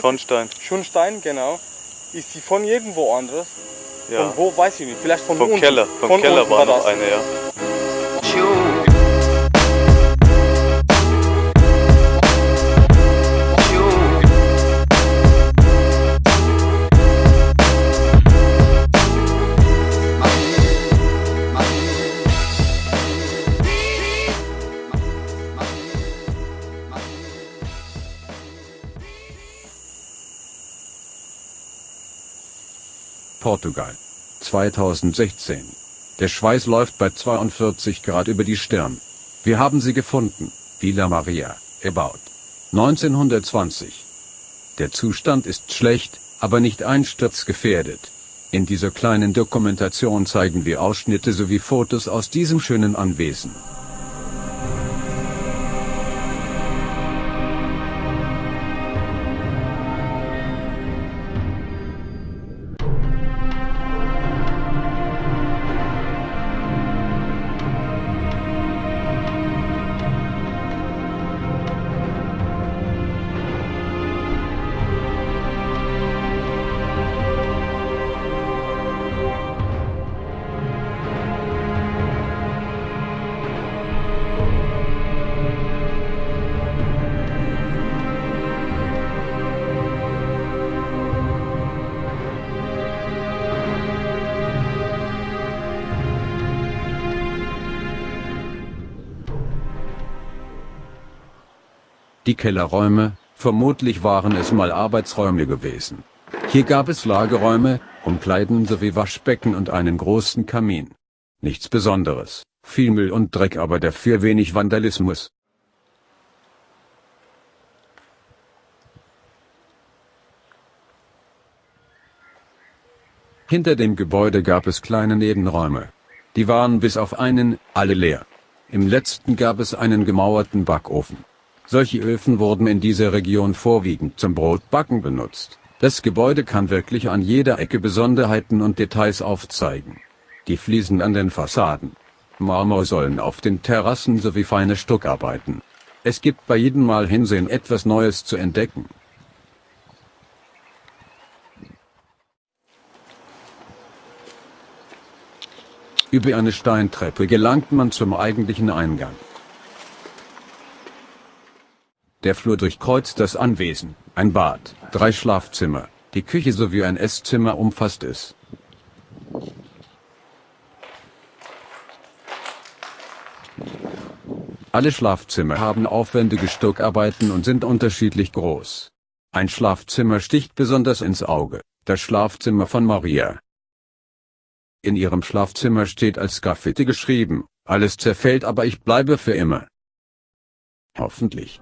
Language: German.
Schornstein. Schornstein, genau. Ist sie von irgendwo anderes? Ja. Von wo, weiß ich nicht. Vielleicht von Vom unten. Keller. Vom Von Keller war noch das. eine, ja. Portugal. 2016. Der Schweiß läuft bei 42 Grad über die Stirn. Wir haben sie gefunden. Villa Maria, about. 1920. Der Zustand ist schlecht, aber nicht einsturzgefährdet. In dieser kleinen Dokumentation zeigen wir Ausschnitte sowie Fotos aus diesem schönen Anwesen. Die Kellerräume, vermutlich waren es mal Arbeitsräume gewesen. Hier gab es Lagerräume, Umkleiden sowie Waschbecken und einen großen Kamin. Nichts Besonderes, viel Müll und Dreck, aber dafür wenig Vandalismus. Hinter dem Gebäude gab es kleine Nebenräume. Die waren bis auf einen, alle leer. Im letzten gab es einen gemauerten Backofen. Solche Öfen wurden in dieser Region vorwiegend zum Brotbacken benutzt. Das Gebäude kann wirklich an jeder Ecke Besonderheiten und Details aufzeigen. Die Fliesen an den Fassaden, Marmorsäulen auf den Terrassen sowie feine Stuckarbeiten. Es gibt bei jedem Mal hinsehen etwas Neues zu entdecken. Über eine Steintreppe gelangt man zum eigentlichen Eingang. Der Flur durchkreuzt das Anwesen, ein Bad, drei Schlafzimmer, die Küche sowie ein Esszimmer umfasst es. Alle Schlafzimmer haben aufwendige Stuckarbeiten und sind unterschiedlich groß. Ein Schlafzimmer sticht besonders ins Auge, das Schlafzimmer von Maria. In ihrem Schlafzimmer steht als Graffiti geschrieben, alles zerfällt aber ich bleibe für immer. Hoffentlich.